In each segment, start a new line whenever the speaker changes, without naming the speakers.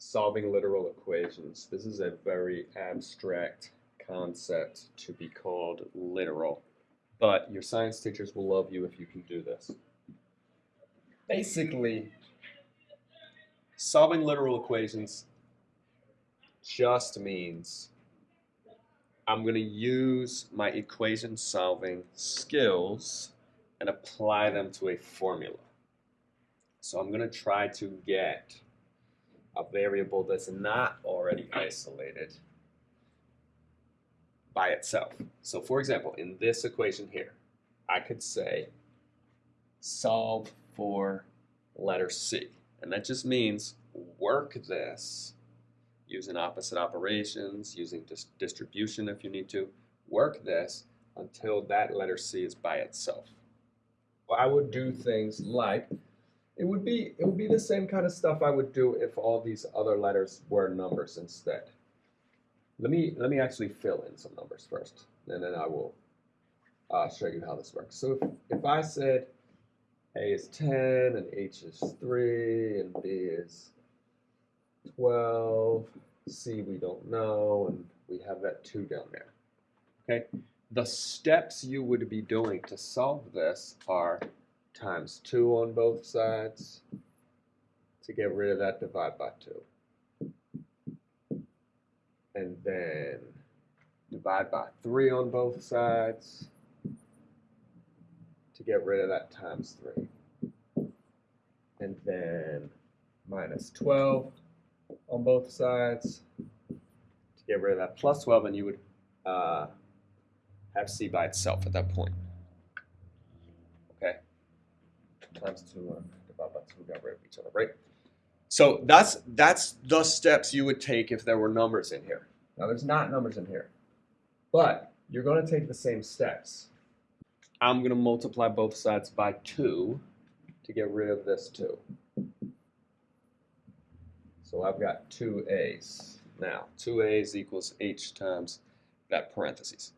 solving literal equations. This is a very abstract concept to be called literal, but your science teachers will love you if you can do this. Basically, solving literal equations just means I'm going to use my equation solving skills and apply them to a formula. So I'm going to try to get a variable that's not already isolated by itself. So for example, in this equation here, I could say solve for letter C. And that just means work this using opposite operations, using dis distribution if you need to. Work this until that letter C is by itself. Well, I would do things like it would be it would be the same kind of stuff I would do if all these other letters were numbers instead. Let me let me actually fill in some numbers first, and then I will uh, show you how this works. So if, if I said A is 10 and H is 3 and B is 12, C we don't know, and we have that 2 down there. Okay, the steps you would be doing to solve this are times 2 on both sides. To get rid of that, divide by 2. And then divide by 3 on both sides. To get rid of that, times 3. And then minus 12 on both sides. To get rid of that, plus 12, and you would uh, have C by itself at that point times 2 and divide by 2 got rid of each other, right? So that's that's the steps you would take if there were numbers in here. Now there's not numbers in here, but you're going to take the same steps. I'm going to multiply both sides by 2 to get rid of this 2. So I've got 2a's. Now, 2a's equals h times that parentheses.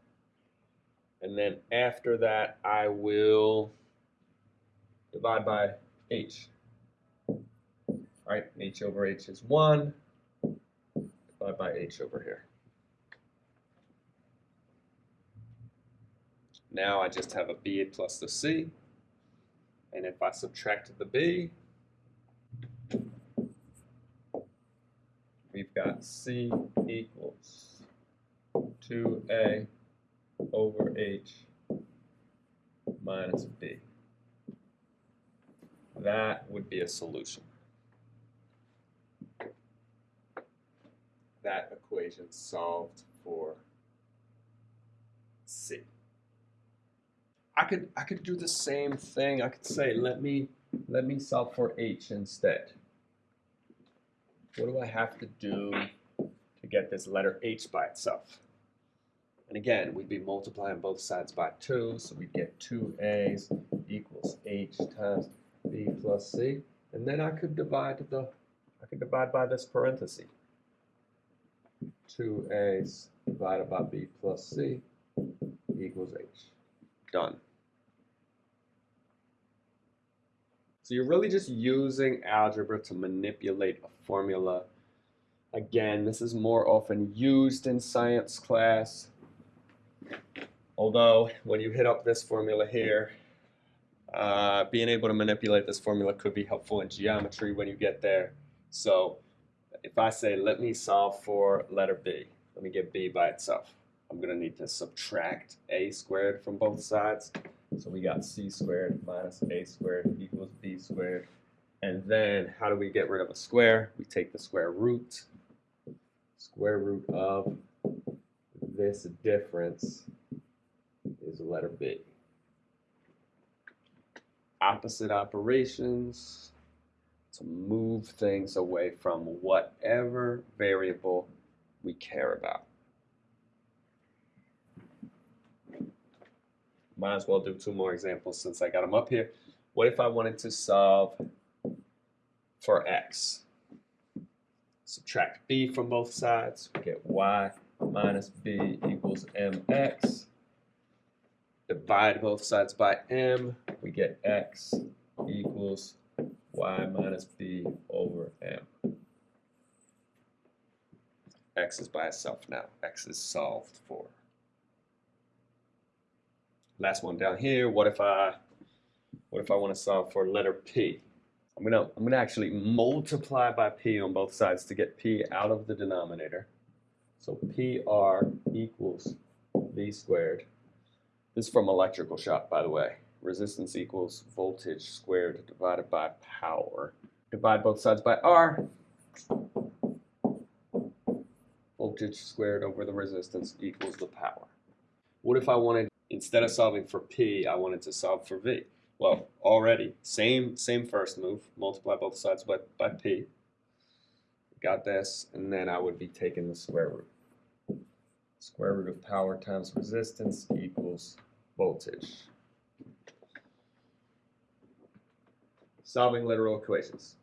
And then after that, I will divide by h. All right, h over h is 1. Divide by h over here. Now I just have a b plus the c. And if I subtract the b, we've got c equals 2a over h minus b. That would be a solution. That equation solved for C. I could I could do the same thing. I could say let me let me solve for H instead. What do I have to do to get this letter H by itself? And again, we'd be multiplying both sides by 2, so we'd get 2a's equals h times b plus c, and then I could divide the, I could divide by this parenthesis. 2a divided by b plus c equals h. Done. So you're really just using algebra to manipulate a formula. Again, this is more often used in science class. Although, when you hit up this formula here, uh, being able to manipulate this formula could be helpful in geometry when you get there. So if I say, let me solve for letter B, let me get B by itself. I'm going to need to subtract A squared from both sides. So we got C squared minus A squared equals B squared. And then how do we get rid of a square? We take the square root. Square root of this difference is letter B opposite operations to move things away from whatever variable we care about. Might as well do two more examples since I got them up here. What if I wanted to solve for x? Subtract b from both sides, we get y minus b equals mx divide both sides by m, we get x equals y minus b over m. x is by itself now. x is solved for. Last one down here, what if I what if I want to solve for letter P? I'm gonna I'm gonna actually multiply by P on both sides to get P out of the denominator. So PR equals V squared. This is from electrical shock, by the way. Resistance equals voltage squared divided by power. Divide both sides by R. Voltage squared over the resistance equals the power. What if I wanted, instead of solving for P, I wanted to solve for V? Well, already, same same first move, multiply both sides by, by P. Got this, and then I would be taking the square root. Square root of power times resistance equals voltage. Solving literal equations.